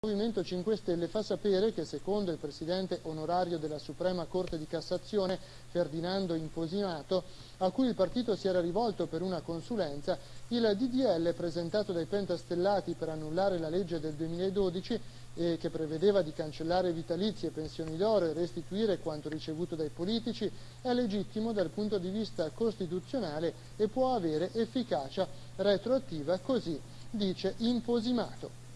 Il Movimento 5 Stelle fa sapere che secondo il presidente onorario della Suprema Corte di Cassazione, Ferdinando Imposimato, a cui il partito si era rivolto per una consulenza, il DDL presentato dai pentastellati per annullare la legge del 2012 eh, che prevedeva di cancellare vitalizi e pensioni d'oro e restituire quanto ricevuto dai politici è legittimo dal punto di vista costituzionale e può avere efficacia retroattiva, così dice Imposimato.